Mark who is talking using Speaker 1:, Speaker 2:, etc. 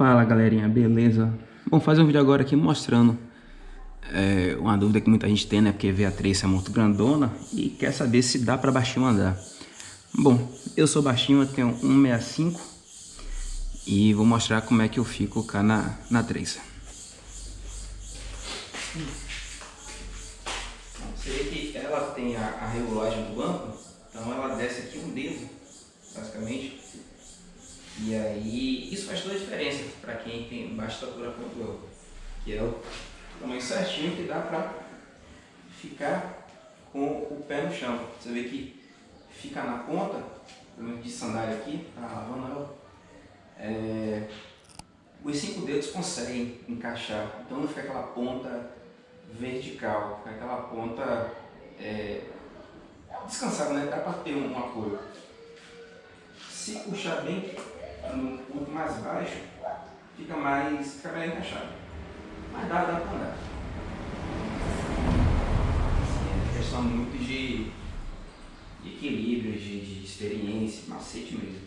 Speaker 1: Fala galerinha, beleza? Vou fazer um vídeo agora aqui mostrando é, uma dúvida que muita gente tem, né? Porque vê a Trace é muito grandona e quer saber se dá para baixinho andar. Bom, eu sou baixinho, eu tenho 1,65 e vou mostrar como é que eu fico cá na, na Trace. Você vê que ela tem a, a regulagem do banco, então ela desce aqui um dedo, basicamente. E aí, isso faz toda a diferença para quem tem baixa estatura como eu. Que é o tamanho certinho que dá para ficar com o pé no chão. Você vê que fica na ponta, pelo menos de sandália aqui, tá lavando ela. É, os cinco dedos conseguem encaixar, então não fica aquela ponta vertical, fica aquela ponta é, descansada, né? Dá para ter um apoio. Se puxar bem no ponto mais baixo, fica mais, fica melhor encaixado. Mas dá, dá para andar. Assim, é questão muito de, de equilíbrio, de, de experiência, macete mesmo.